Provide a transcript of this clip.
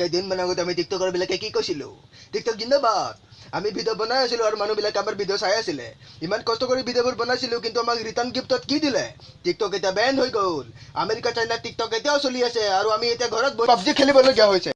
কেইদিনমান আগত আমি টিকটকৰ বিলাকে কি কৈছিলো টিকটক জিন্দাবাদ আমি ভিডিঅ' বনাই আছিলোঁ আৰু মানুহবিলাকে আমাৰ ভিডিঅ' চাই আছিলে ইমান কষ্ট কৰি ভিডিঅ'বোৰ বনাইছিলোঁ কিন্তু আমাক ৰিটাৰ্ণ গিফ্টত কি দিলে টিকটক এতিয়া বেন হৈ গ'ল আমেৰিকা চাইনা টিকটক এতিয়াও চলি আছে আৰু আমি এতিয়া ঘৰত পাবজি খেলিবলগীয়া হৈছে